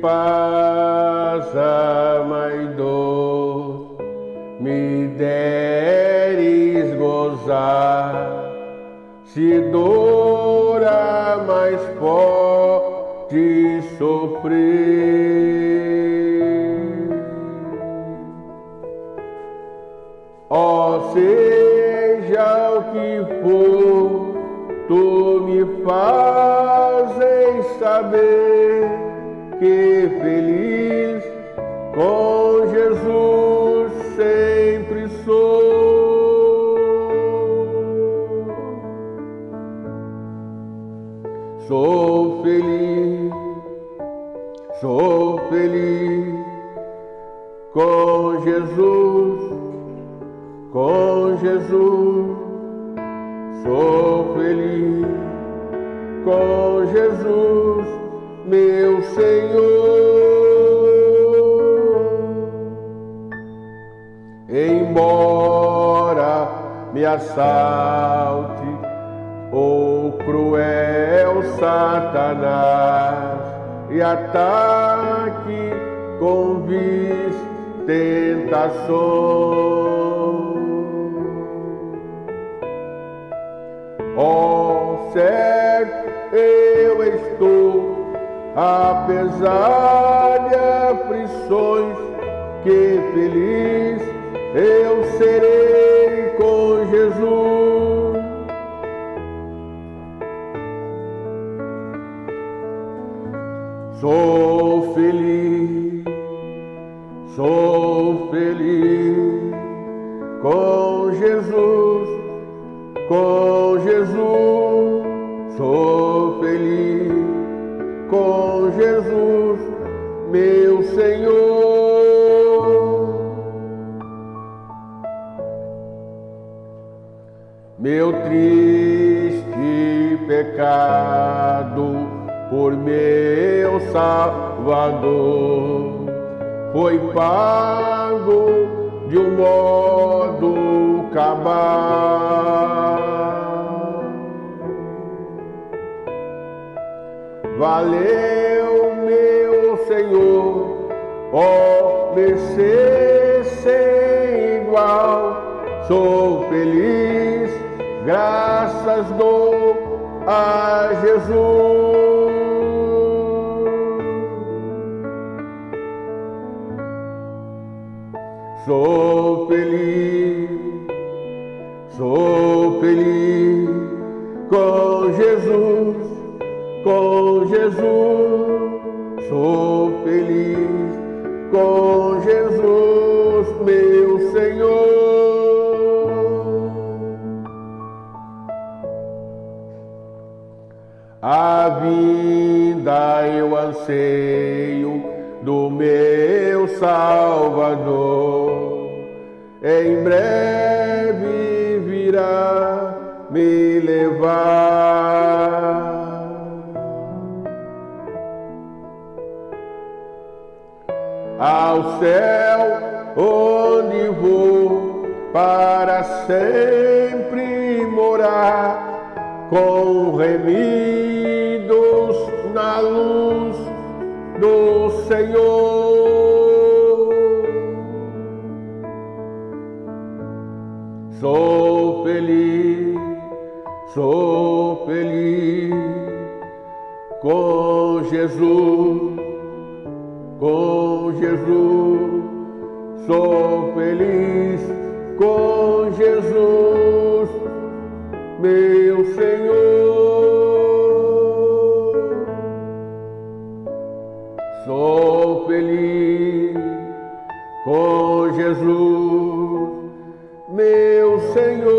paz, alma e dor, me deres gozar, se dor a mais pode sofrer. Ó, oh, seja o que for, tu me fazes que feliz com Jesus sempre sou. Sou feliz, sou feliz com Jesus com Jesus sou feliz, com Jesus, meu Senhor. Embora me assalte o cruel Satanás e ataque com vis tentações. Ó, certo eu estou, apesar de aflições, que feliz eu serei com Jesus. Sou feliz, sou feliz com Jesus, com Jesus, sou Jesus, meu Senhor. Meu triste pecado por meu Salvador foi pago de um modo cabal. Valeu, meu Senhor, ó, mercê sem igual. Sou feliz, graças dou a Jesus. Sou feliz, sou feliz com Jesus com Jesus sou feliz, com Jesus, meu Senhor. A vinda eu anseio do meu Salvador, em breve virá me levar. Ao céu, onde vou para sempre morar, com remidos na luz do Senhor. Sou feliz, sou feliz com Jesus Jesus, sou feliz com Jesus, meu Senhor. Sou feliz com Jesus, meu Senhor.